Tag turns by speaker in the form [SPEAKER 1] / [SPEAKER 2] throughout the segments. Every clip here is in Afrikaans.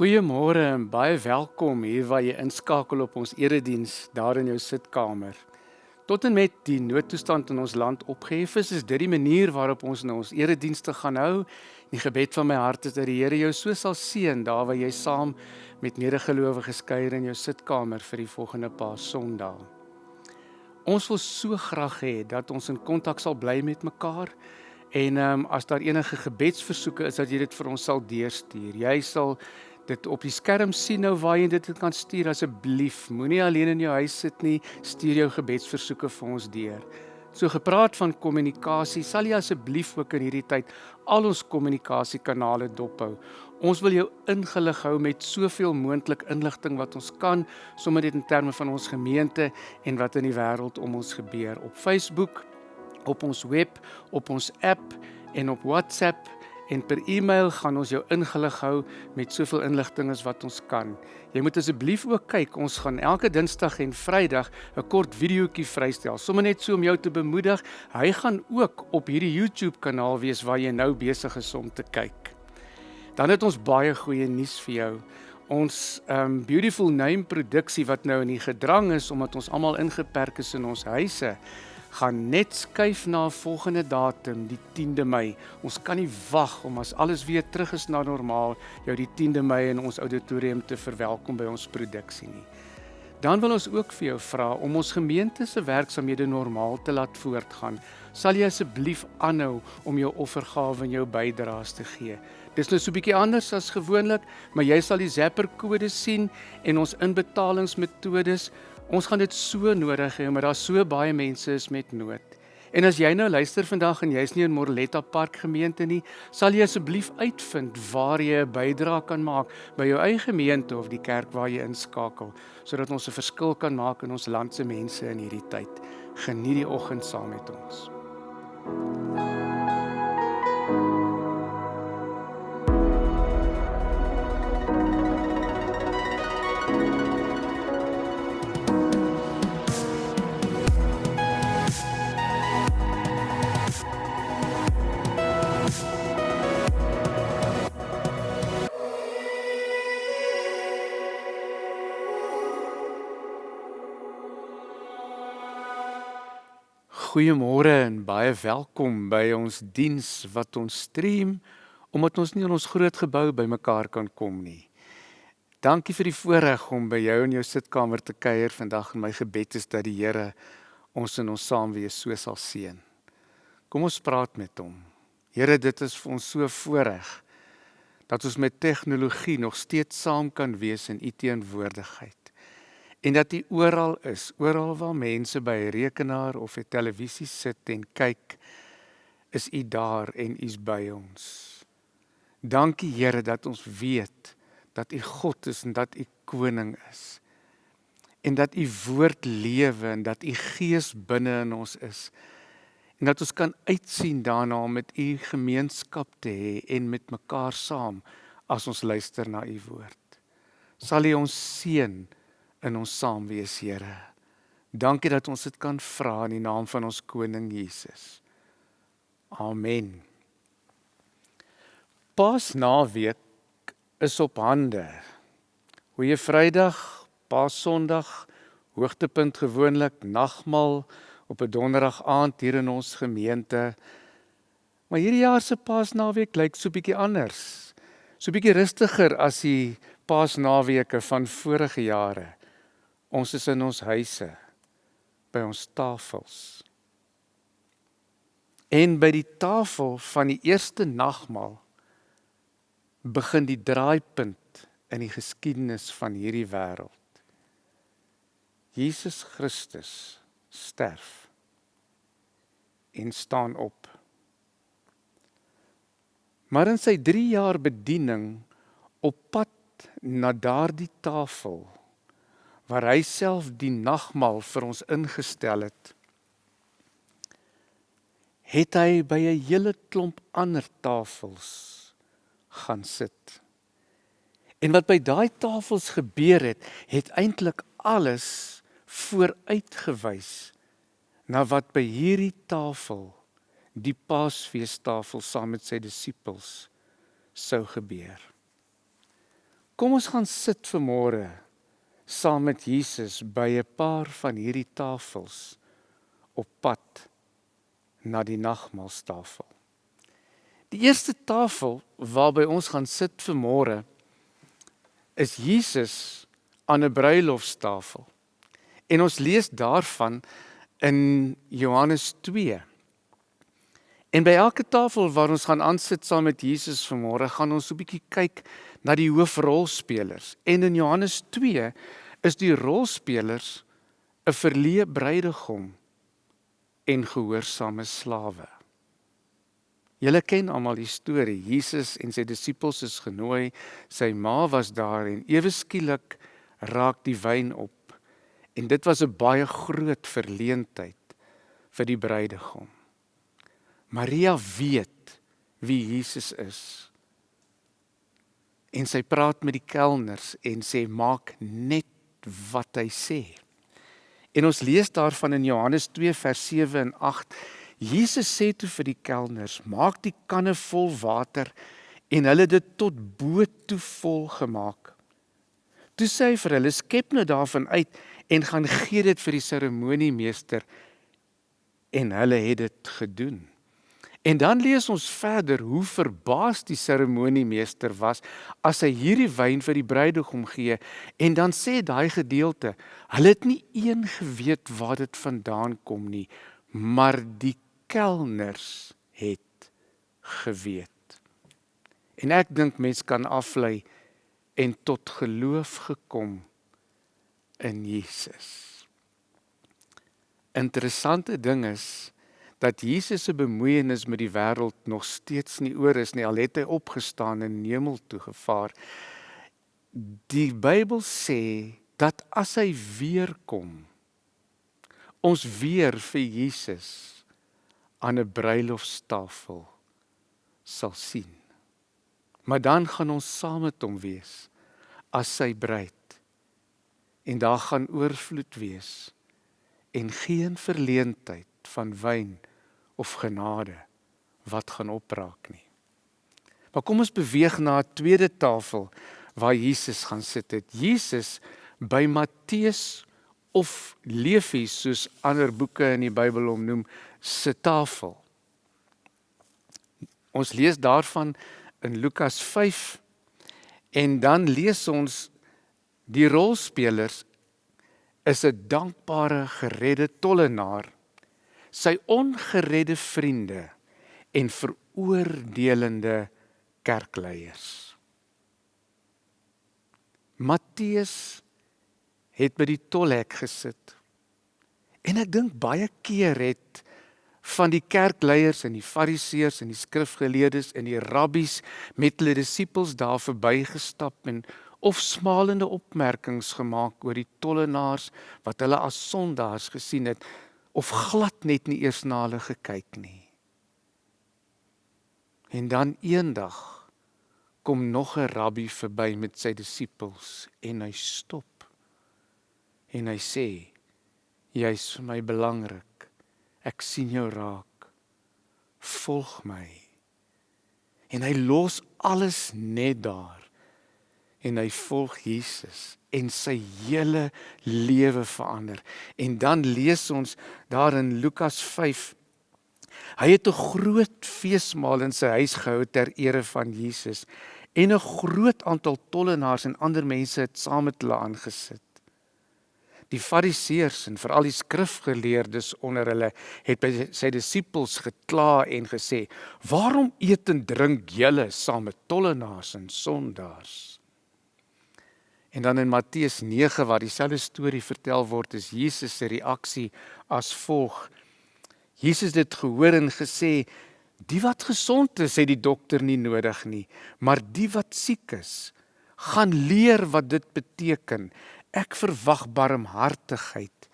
[SPEAKER 1] Goeiemôre en baie welkom hier waar jy inskakel op ons erediens daar in jou sitkamer. Tot en met die noodtoestand in ons land opgehef is, is dit die manier waarop ons nou ons eredienste gaan hou. Die gebed van my hart is dat die Here jou so sal seën daar waar jy saam met medegelowiges kuier in jou sitkamer vir die volgende paar Sondae. Ons wil so graag hê dat ons in kontak sal bly met mekaar. En ehm um, as daar enige gebedsversoeke is dat jy dit vir ons sal deurstuur. Jy sal dit op die skerm sien nou waar jy dit kan stuur asseblief. Moenie alleen in jou huis sit nie. Stuur jou gebedsversoeke vir ons deur. So gepraat van kommunikasie, sal jy asseblief ook in hierdie tyd al ons kommunikasiekanale dophou. Ons wil jou ingelig hou met soveel moontlik inligting wat ons kan, sommer dit in terme van ons gemeente en wat in die wêreld om ons gebeur op Facebook, op ons web, op ons app en op WhatsApp en per e-mail gaan ons jou ingelig hou met soveel inligting as wat ons kan. Jy moet asseblief ook kyk, ons gaan elke Dinsdag en Vrydag 'n kort videoetjie vrystel, sommer net so om jou te bemoedig. Hy gaan ook op hierdie YouTube kanaal wees waar jy nou besig is om te kyk. Dan het ons baie goeie nuus vir jou. Ons um beautiful name produksie wat nou in die gedrang is omdat ons almal ingeperk is in ons huise gaan net skuif na 'n volgende datum, die 10de Mei. Ons kan nie wag om as alles weer terug is na normaal jou die 10de Mei in ons auditorium te verwelkom by ons produksie nie. Dan wil ons ook vir jou vra om ons gemeente se werksamehede normaal te laat voortgaan. Sal jy asseblief aanhou om jou offergawe en jou bydraes te gee? Dis nou so 'n bietjie anders as gewoonlik, maar jy sal die Zapper kode sien en ons inbetalingsmetodes. Ons gaan dit so nodig hê omdat daar so baie mense is met nood. En as jy nou luister vandag en jy's nie in Morletta Park gemeente nie, sal jy asseblief uitvind waar jy 'n bydrae kan maak by jou eie gemeente of die kerk waar jy inskakel, sodat ons 'n verskil kan maak in ons land se mense in hierdie tyd. Geniet die oggend saam met ons. Goeiemôre en baie welkom by ons diens wat ons stream omdat ons nie in ons groot gebou bymekaar kan kom nie. Dankie vir die voorreg om by jou in jou sitkamer te kuier vandag en my gebed is dat die Here ons in ons saamwees so sal seën. Kom ons praat met hom. Here, dit is vir ons so voorreg dat ons met tegnologie nog steeds saam kan wees in u teenwoordigheid en dat U oral is, oral waar mense by 'n rekenaar of 'n televisie sit en kyk, is U daar en U's by ons. Dankie Here dat ons weet dat U God is en dat U koning is. En dat U woord lewe en dat U gees binne in ons is. En dat ons kan uitsien daarna om met U gemeenskap te hê en met mekaar saam as ons luister na U woord. Sal U ons seën in ons saam wees, Here. Dankie dat ons dit kan vra in die naam van ons koning Jesus. Amen. Pas naweek is op hande. Goeie Vrydag, Pas Sondag, hoogtepunt gewoonlik nagmaal op 'n donderdag aand hier in ons gemeente. Maar hierdie jaar se Paasnaweek lyk so bietjie anders. So bietjie rustiger as die Paasnaweke van vorige jare. Ons is in ons huise by ons tafels. En by die tafel van die eerste nagmaal begin die draaipunt in die geskiedenis van hierdie wêreld. Jesus Christus sterf en staan op. Maar in sy 3 jaar bediening op pad na daardie tafel waar hy self die nagmaal vir ons ingestel het het hy by 'n hele klomp ander tafels gaan sit. En wat by daai tafels gebeur het, het eintlik alles vooruitgewys na wat by hierdie tafel, die Paasfeestafel saam met sy disippels sou gebeur. Kom ons gaan sit vir môre saam met Jesus by 'n paar van hierdie tafels op pad na die nagmaalstafel. Die eerste tafel waarby ons gaan sit vir môre is Jesus aan 'n bruilofstafel. En ons lees daarvan in Johannes 2. En by elke tafel waar ons gaan aansit saam met Jesus vanmôre, gaan ons so 'n bietjie kyk na die hoofrolspelers. En in Johannes 2 is die rolspelers 'n verleë bruidegom en gehoorsame slawe. Julle ken almal die storie. Jesus en sy disippels is genooi. Sy ma was daar en ewe skielik raak die wyn op. En dit was 'n baie groot verleentheid vir die bruidegom. Maria weet wie Jesus is. En sy praat met die kelners en sê maak net wat hy sê. En ons lees daarvan in Johannes 2 vers 7 en 8. Jesus sê toe vir die kelners: "Maak die kanne vol water." En hulle dit tot bo toe vol gemaak. Toe sê hy vir hulle: "Skep nou daarvan uit en gaan gee dit vir die seremoniemeester." En hulle het dit gedoen. En dan lees ons verder hoe verbaas die seremoniemeester was as hy hierdie wyn vir die bruidegom gee en dan sê daai gedeelte, hulle het nie een geweet waar dit vandaan kom nie, maar die kelners het geweet. En ek dink mens kan aflei en tot geloof gekom in Jesus. Interessante ding is dat Jesus se bemoeienis met die wêreld nog steeds nie oor is nie. Al het hy opgestaan en hemel toe gevaar. Die Bybel sê dat as hy weer kom, ons weer vir Jesus aan 'n bruilofstafel sal sien. Maar dan gaan ons saam met hom wees as sy bruid. En daar gaan oorvloed wees en geen verleentheid van wyn of genade wat gaan opraak nie. Maar kom ons beweeg na 'n tweede tafel waar Jesus gaan sit het. Jesus by Matteus of Levi soos ander boeke in die Bybel hom noem se tafel. Ons lees daarvan in Lukas 5 en dan lees ons die rolspelers is 'n dankbare geredde tollenaar sy ongeredde vriende en veroordelende kerkleiers. Matteus het by die tolhek gesit. En ek dink baie keer het van die kerkleiers en die fariseërs en die skrifgeleerdes en die rabbies met hulle disippels daar verbygestap en of smalende opmerkings gemaak oor die tollenaars wat hulle as sondaars gesien het of glad net nie eers na hulle gekyk nie. En dan eendag kom nog 'n rabbi verby met sy disippels en hy stop. En hy sê: "Jy's vir my belangrik. Ek sien jou raak. Volg my." En hy los alles net daar en hy volg Jesus en sy hele lewe verander. En dan lees ons daar in Lukas 5 Hy het 'n groot feesmaal in sy huis gehou ter ere van Jesus en 'n groot aantal tollenaars en ander mense het saam met hulle aangesit. Die Fariseërs en veral die skrifgeleerdes onder hulle het by sy disippels gekla en gesê: "Waarom eet en drink julle saam met tollenaars en sondaars?" En dan in Matteus 9 waar dieselfde storie vertel word, is Jesus se reaksie as volg. Jesus het gehoor en gesê: "Die wat gesond is, het die dokter nie nodig nie, maar die wat siek is, gaan leer wat dit beteken. Ek verwag barmhartigheid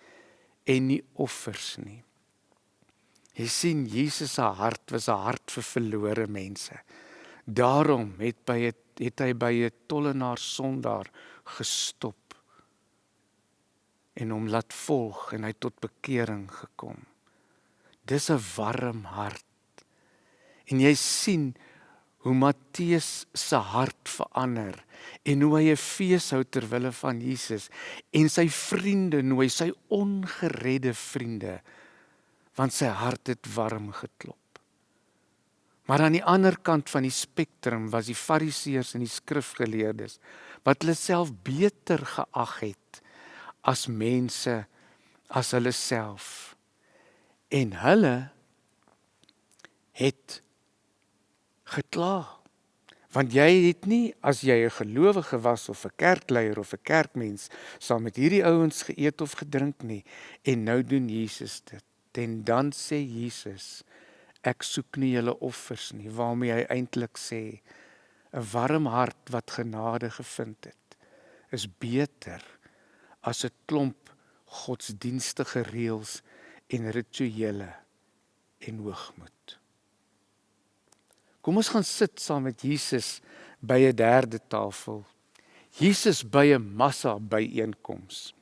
[SPEAKER 1] en nie offers nie." Jy sien Jesus se hart was 'n hart vir verlore mense. Daarom het by het, het hy by 'n tollenaar sondaar gestop en hom laat volg en hy tot bekering gekom. Dis 'n warm hart. En jy sien hoe Matteus se hart verander en hoe hy 'n fees hou ter wille van Jesus en sy vriende nooi, sy ongeredde vriende, want sy hart het warm geklop. Maar aan die ander kant van die spektrum was die Fariseërs en die skrifgeleerdes wat hulle self beter geag het as mense as hulle self. En hulle het gekla. Want jy het nie as jy 'n gelowige was of 'n kerkleier of 'n kerkmens saam met hierdie ouens geëet of gedrink nie en nou doen Jesus dit. En dan sê Jesus ek soek nie julle offers nie waarmee hy eintlik sê 'n warm hart wat genade gevind het is beter as 'n klomp godsdienstige reëls en rituele en hoogmoed. Kom ons gaan sit saam met Jesus by 'n derde tafel. Jesus by 'n massa byeenkoms.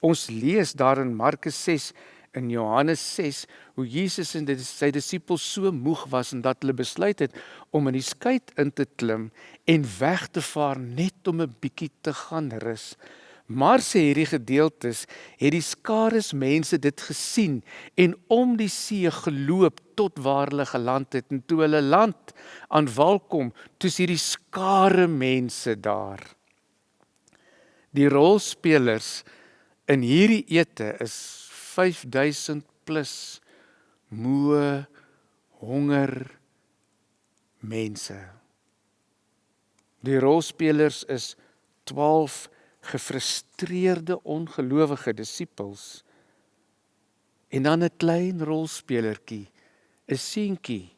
[SPEAKER 1] Ons lees daar in Markus 6 in Johannes 6 hoe Jesus en sy disippels so moeg was en dat hulle besluit het om in die skei in te klim en weg te vaar net om 'n bietjie te gaan rus. Maar sê hierdie gedeeltes het die skares mense dit gesien en om die see geloop tot waar hulle geland het en toe hulle land aan wal kom, toets hierdie skare mense daar. Die rolspelers in hierdie ete is 5000 plus moe honger mense. Die rolspelers is 12 gefrustreerde ongelowige disippels en dan 'n klein rolspelertjie 'n seentjie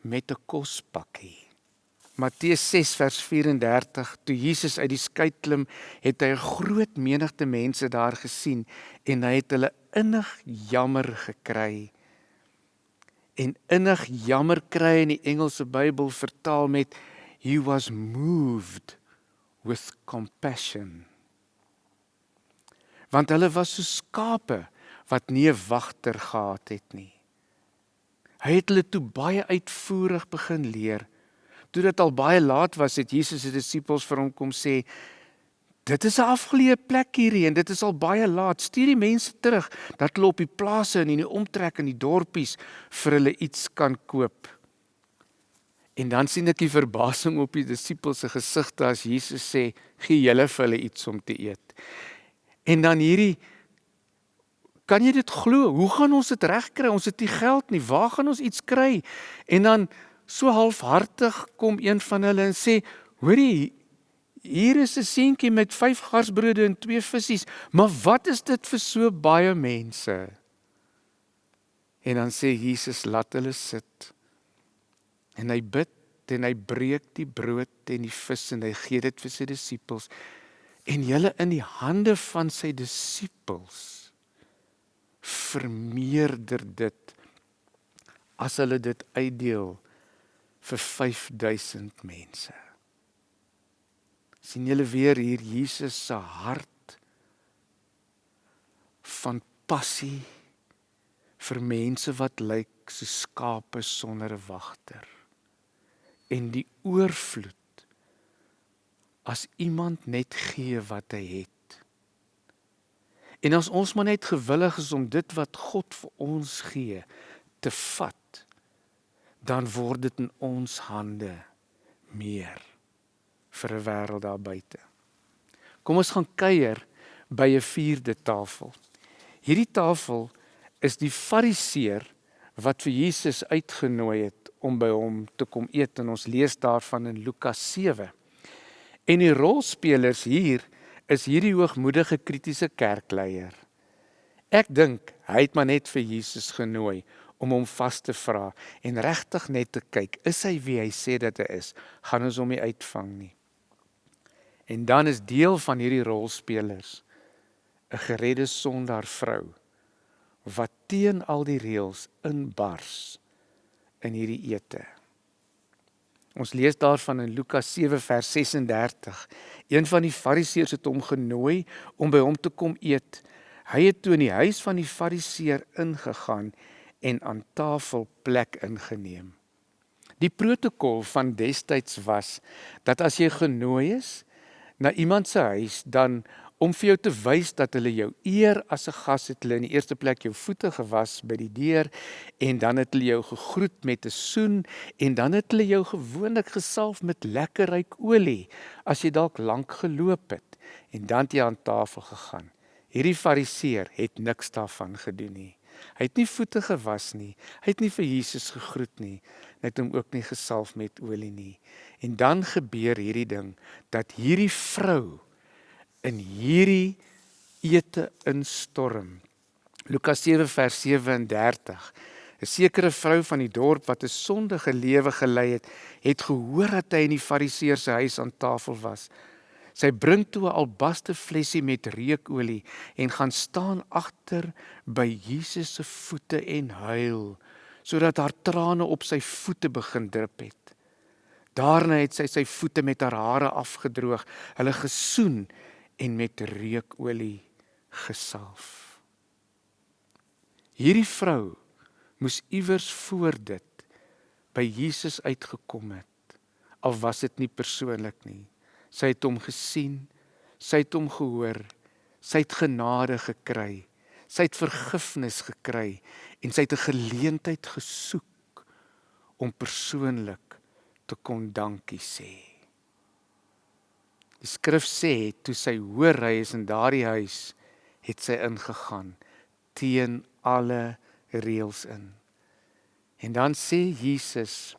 [SPEAKER 1] met 'n kospakkie Matteus 6 vers 34 toe Jesus uit die skei klim het hy 'n groot menigte mense daar gesien en hy het hulle innig jammer gekry en innig jammer kry in die Engelse Bybel vertaal met he was moved with compassion. Want hulle was so skape wat nie 'n wagter gehad het nie. Hy het hulle toe baie uitvoerig begin leer. Toe dit al baie laat was, het Jesus se disippels vir hom kom sê: "Dit is 'n afgeleë plek hierdie en dit is al baie laat. Stuur die mense terug dat hulle op die plase en in die omtrek in die dorpies vir hulle iets kan koop." En dan sien ek die verbasing op die disippels se gesigte as Jesus sê: "Gee julle vir hulle iets om te eet." En dan hierdie kan jy dit glo? Hoe gaan ons dit regkry? Ons het nie geld nie. Waar gaan ons iets kry? En dan so halfhartig kom een van hulle en sê: "Hoorie, hier is 'n seentjie met 5 garsbrode en 2 visse, maar wat is dit vir so baie mense?" En dan sê Jesus: "Laat hulle sit." En hy bid en hy breek die brood en die vis en hy gee dit vir sy disippels en hulle in die hande van sy disippels vermeerder dit as hulle dit uitdeel vir 5000 mense. Sien julle weer hier Jesus se hart van passie vir mense wat lyk so skape sonder 'n wagter en die oorvloed as iemand net gee wat hy het. En as ons maar net gewillig is om dit wat God vir ons gee te vat, dan word dit in ons hande meer vir 'n wêreld daar buite. Kom ons gaan kuier by 'n vierde tafel. Hierdie tafel is die fariseer wat vir Jesus uitgenooi het om by hom te kom eet en ons lees daarvan in Lukas 7. En die rolspelers hier is hierdie hoogmoedige kritiese kerkleier. Ek dink hy het maar net vir Jesus genooi om hom vas te vra en regtig net te kyk, is hy wie hy sê dat hy is? Gaan ons hom nie uitvang nie. En dan is deel van hierdie rolspelers 'n geredde sondaar vrou wat teen al die reëls inbars in hierdie ete. Ons lees daarvan in Lukas 7 vers 36. Een van die Fariseërs het hom genooi om by hom te kom eet. Hy het toe in die huis van die Fariseer ingegaan en aan tafel plek ingeneem. Die protokol van destyds was dat as jy genooi is na iemand se huis, dan om vir jou te wys dat hulle jou eer as 'n gas het hulle in die eerste plek jou voete gewas by die deur en dan het hulle jou gegroet met 'n soen en dan het hulle jou gewoonlik gesalf met lekker ryk olie as jy dalk lank geloop het en dan het jy aan tafel gegaan. Hierdie fariseer het niks daarvan gedoen nie. Hy het nie voete gewas nie. Hy het nie vir Jesus gegroet nie. Het hom ook nie gesalf met olie nie. En dan gebeur hierdie ding dat hierdie vrou in hierdie ete instorm. Lukas 7 vers 37. 'n Sekere vrou van die dorp wat 'n sondige lewe gelei het, het gehoor dat hy in die Fariseer se huis aan tafel was. Sy bring toe 'n albaste flessie met reukolie en gaan staan agter by Jesus se voete en huil sodat haar trane op sy voete begin drup het. Daarna het sy sy voete met haar hare afgedroog, hulle gesoen en met reukolie gesalf. Hierdie vrou moes iewers voor dit by Jesus uitgekom het al was dit nie persoonlik nie. Sy het hom gesien, Sy het hom gehoor. Sy het genade gekry. Sy het vergifnis gekry en sy het 'n geleentheid gesoek om persoonlik te kon dankie sê. Die skrif sê toe sy hoor hy is in daardie huis, het sy ingegaan teen alle reëls in. En dan sê Jesus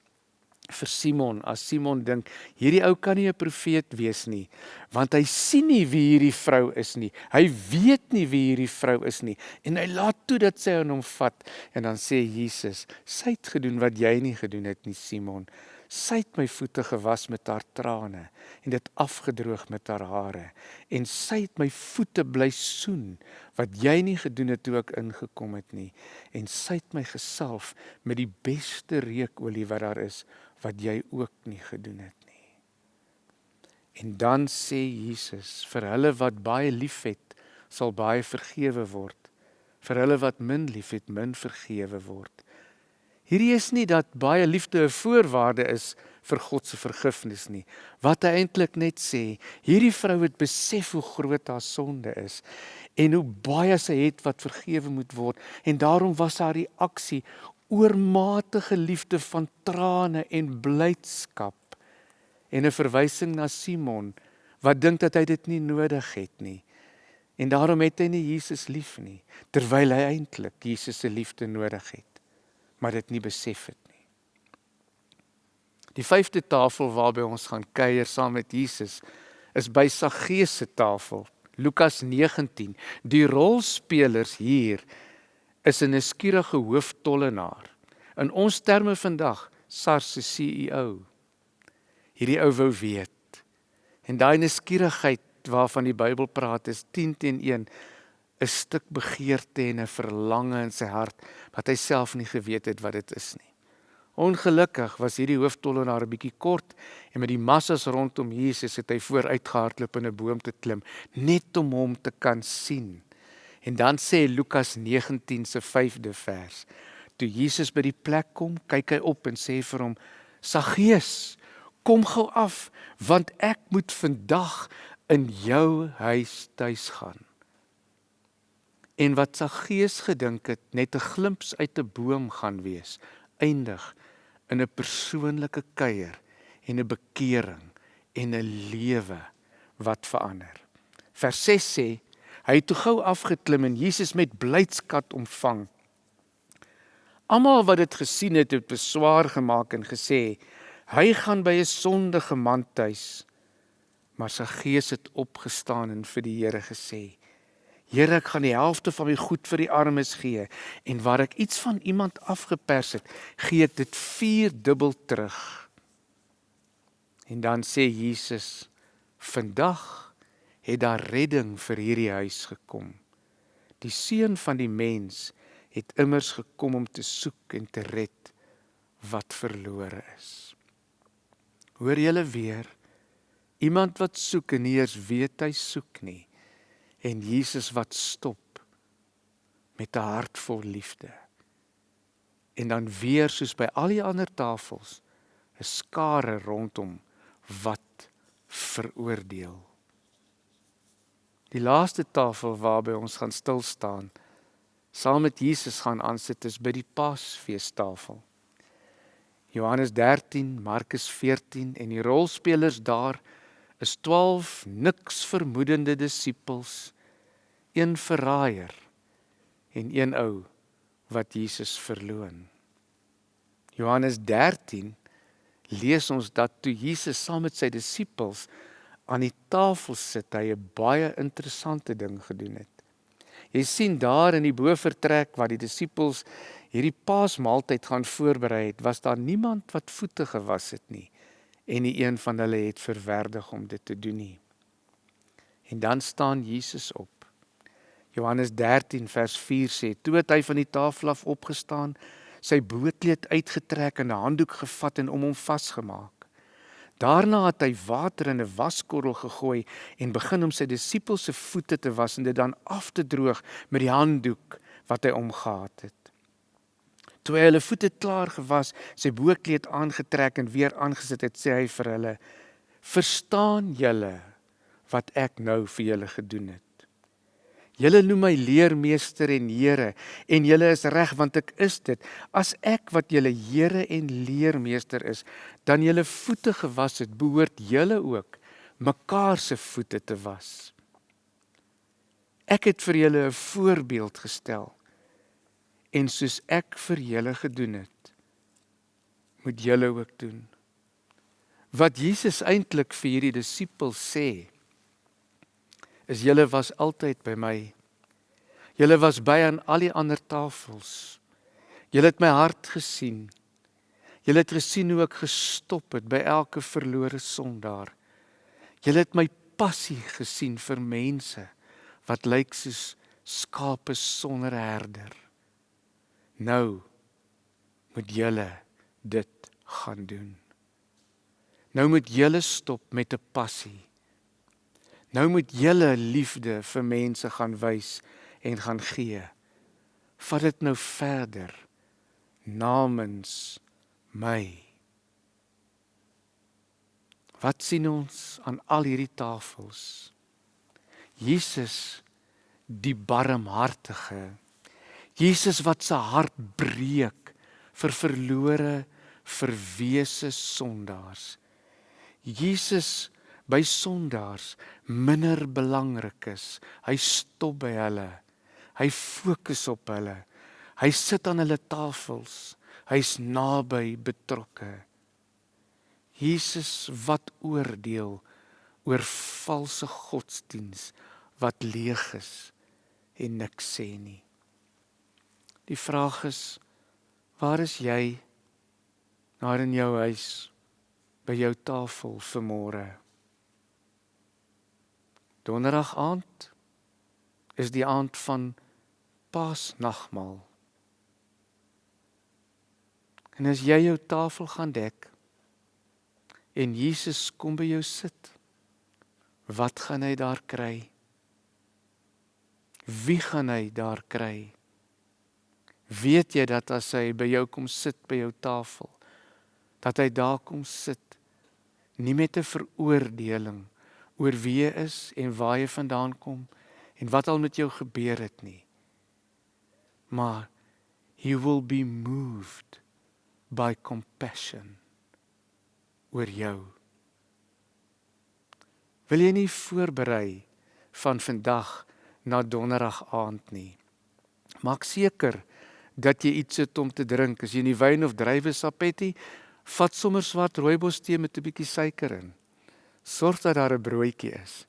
[SPEAKER 1] vir Simon, as Simon dink hierdie ou kan nie 'n profeet wees nie, want hy sien nie wie hierdie vrou is nie. Hy weet nie wie hierdie vrou is nie en hy laat toe dat sy aan hom vat en dan sê Jesus, sy het gedoen wat jy nie gedoen het nie, Simon. Sy het my voete gewas met haar trane en dit afgedroog met haar hare en sy het my voete bly soen wat jy nie gedoen het toe ek ingekom het nie en sy het my gesalf met die beste reukolie wat daar is wat jy ook nie gedoen het nie. En dan sê Jesus vir hulle wat baie liefhet sal baie vergewe word vir hulle wat min liefhet min vergewe word. Hierdie is nie dat baie liefde 'n voorwaarde is vir God se vergifnis nie. Wat hy eintlik net sê, hierdie vrou het besef hoe groot haar sonde is en hoe baie sy het wat vergewe moet word en daarom was haar reaksie oormatige liefde van trane en blydskap en 'n verwysing na Simon wat dink dat hy dit nie nodig het nie. En daarom het hy nie Jesus lief nie terwyl hy eintlik Jesus se liefde nodig het maar dit nie besef het nie. Die vyfde tafel waarby ons gaan kuier saam met Jesus is by Saggeus se tafel. Lukas 19. Die rolspelers hier is 'n skierige hooftollenaar. In ons terme vandag SARS se CEO. Hierdie ou wou weet. En daai nuuskierigheid waarvan die Bybel praat is 10 teen 1 'n stuk begeerte en 'n verlange in sy hart wat hy self nie geweet het wat dit is nie. Ongelukkig was hierdie hooftollenaar 'n bietjie kort en met die massas rondom Jesus het hy vooruitgehardloop in 'n boom te klim net om hom te kan sien. En dan sê Lukas 19 se 5de vers: Toe Jesus by die plek kom, kyk hy op en sê vir hom: "Saggeus, kom gou af, want ek moet vandag in jou huis tuis gaan." en wat sy gees gedink het net 'n glimps uit 'n boom gaan wees eindig in 'n persoonlike kuier en 'n bekering en 'n lewe wat verander. Vers 6 sê hy het toe gou afgeklim en Jesus met blydskap ontvang. Almal wat dit gesien het, het beswaar gemaak en gesê hy gaan by 'n sondige man tuis. Maar sy gees het opgestaan en vir die Here gesê: Here, ek gaan die helfte van my goed vir die armes gee en waar ek iets van iemand afgepers het, gee ek dit vierdubbel terug. En dan sê Jesus: "Vandag het daar redding vir hierdie huis gekom. Die seun van die mens het immers gekom om te soek en te red wat verlore is." Hoor julle weer? Iemand wat soek en nie eers weet hy soek nie en Jesus wat stop met 'n hart vol liefde. En dan weer soos by al die ander tafels 'n skare rondom wat veroordeel. Die laaste tafel waarby ons gaan stil staan saam met Jesus gaan aansit is by die Paasfeestafel. Johannes 13, Markus 14 en die rolspelers daar is 12 niks vermoedende disippels, een verraaier en een ou wat Jesus verloon. Johannes 13 lees ons dat toe Jesus saam met sy disippels aan die tafel sit, hy 'n baie interessante ding gedoen het. Jy sien daar in die bovertrek waar die disippels hierdie Paasmaaltyd gaan voorberei het, was daar niemand wat voete gewas het nie en nie een van hulle het verwerdig om dit te doen nie. En dan staan Jesus op. Johannes 13 vers 4 sê: "Toe het hy van die tafel af opgestaan, sy boetkleed uitgetrek en 'n handdoek gevat en om hom vasgemaak. Daarna het hy water in 'n waskorrel gegooi en begin om sy disippels se voete te was en dit dan af te droog met die handdoek wat hy omgehad het. Toe hy hulle voete klaar gewas, sy boekleed aangetrek en weer aangesit het, sê hy vir hulle: "Verstaan julle wat ek nou vir julle gedoen het. Julle noem my leermeester en Here en julle is reg want ek is dit. As ek wat julle Here en leermeester is, dan julle voete gewas het, behoort julle ook mekaar se voete te was. Ek het vir julle 'n voorbeeld gestel en soos ek vir julle gedoen het, moet julle ook doen. Wat Jesus eintlik vir hierdie disippels sê, is julle was altyd by my. Julle was by aan al die ander tafels. Julle het my hart gesien. Julle het gesien hoe ek gestop het by elke verlore sondaar. Julle het my passie gesien vir mense wat lyk soos skape sonder herder. Nou moet julle dit gaan doen. Nou moet julle stop met 'n passie Nou moet julle liefde vir mense gaan wys en gaan gee. Vat dit nou verder namens my. Wat sien ons aan al hierdie tafels? Jesus die barmhartige. Jesus wat se hart breek vir verlore verwese sondaars. Jesus by sondaars minder belangrik is. Hy stop by hulle. Hy fokus op hulle. Hy sit aan hulle tafels. Hy's naby betrokke. Jesus wat oordeel oor valse godsdiens wat leeg is en niks sê nie. Die vraag is waar is jy daar in jou huis by jou tafel vanmôre? Donderdag aand is die aand van Paasnagmaal. En as jy jou tafel gaan dek en Jesus kom by jou sit, wat gaan hy daar kry? Wie gaan hy daar kry? Weet jy dat as hy by jou kom sit by jou tafel, dat hy daar kom sit nie met 'n veroordeling oor wie jy is en waar jy vandaan kom en wat al met jou gebeur het nie. Maar he will be moved by compassion oor jou. Wil jy nie voorberei van vandag na donderdag aand nie. Maak seker dat jy iets het om te drink. As jy nie wyn of druiwesap het nie, vat sommer swart rooibos tee met 'n bietjie suiker in sorg dat daar 'n broodjie is.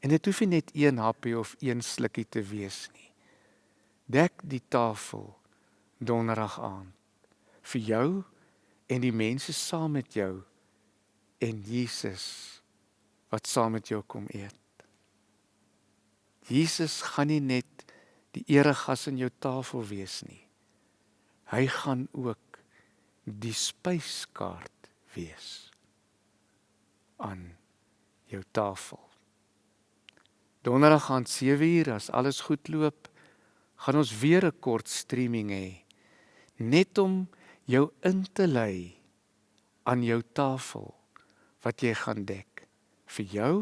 [SPEAKER 1] En dit hoef nie net een happie of een slukkie te wees nie. Dek die tafel donderdag aand vir jou en die mense saam met jou en Jesus wat saam met jou kom eet. Jesus gaan nie net die eregas in jou tafel wees nie. Hy gaan ook die spyskaart wees aan jou tafel. Donderdag gaan 7uur as alles goed loop, gaan ons weer 'n kort streaming hê net om jou in te lei aan jou tafel wat jy gaan dek vir jou,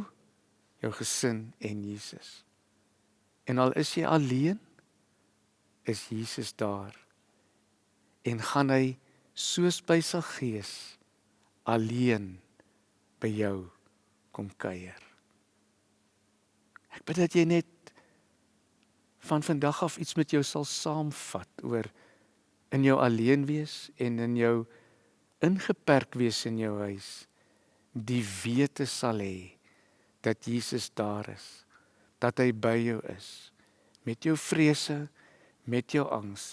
[SPEAKER 1] jou gesin en Jesus. En al is jy alleen, is Jesus daar. En gaan hy soos by sy gees alleen by jou kom kuier. Ek bid dat jy net van vandag af iets met jou sal saamvat oor in jou alleen wees en in jou ingeperk wees in jou huis die wete sal hê dat Jesus daar is dat hy by jou is met jou vrese met jou angs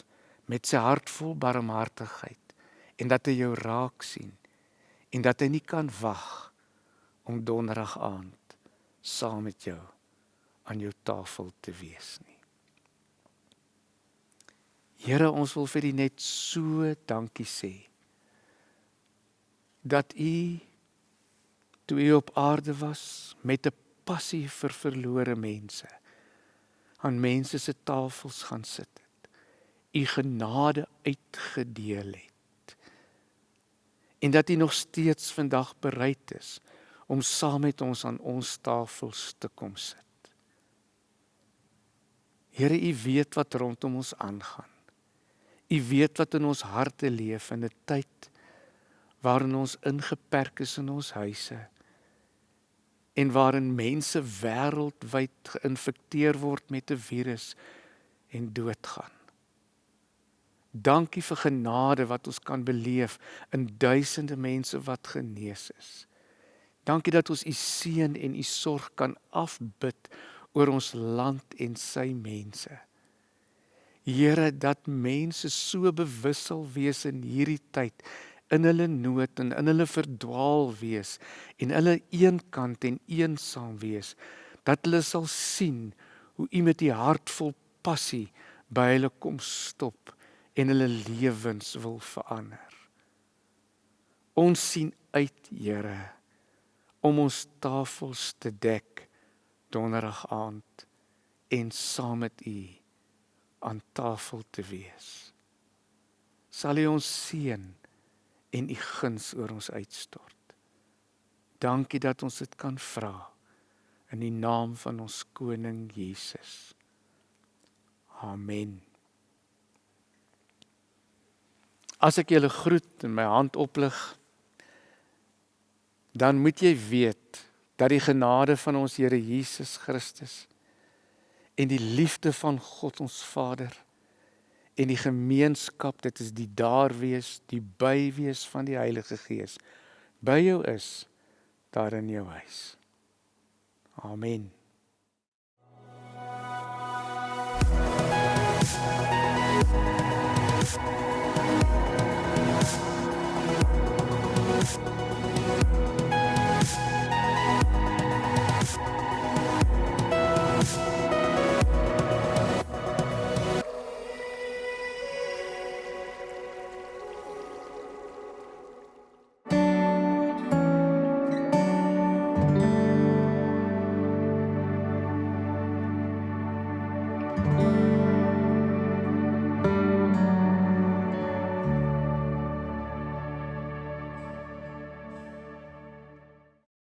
[SPEAKER 1] met sy hart vol barmhartigheid en dat hy jou raak sien en dat hy nie kan wag om donderdag aand saam met jou aan jou tafel te wees nie. Here, ons wil vir U net so dankie sê dat U toe U op aarde was met 'n passie vir verlore mense aan mense se tafels gaan sit het. U genade uitgedeel het. En dat U nog steeds vandag bereid is om saam met ons aan ons tafels te kom sit. Here, U weet wat rondom ons aangaan. U weet wat in ons harte leef in 'n tyd waarin ons ingeperk is in ons huise en waarin mense wêreldwyd geïnfekteer word met 'n virus en doodgaan. Dankie vir genade wat ons kan beleef in duisende mense wat genees is. Dankie dat ons u seën en u sorg kan afbid oor ons land en sy mense. Here dat mense so bewus sal wees in hierdie tyd in hulle nood en in hulle verdwaal wees en hulle eenkant en eensaam wees dat hulle sal sien hoe u met u hart vol passie by hulle kom stop en hulle lewens wil verander. Ons sien uit, Here, om ons tafels te dek donderdag aand en saam met u aan tafel te wees. Sal U ons seën en U guns oor ons uitstort. Dankie dat ons dit kan vra in die naam van ons koning Jesus. Amen. As ek julle groet en my hand oplig, dan moet jy weet dat die genade van ons Here Jesus Christus en die liefde van God ons Vader en die gemeenskap dit is die daar wees die by wees van die Heilige Gees by jou is daar in jou huis. Amen.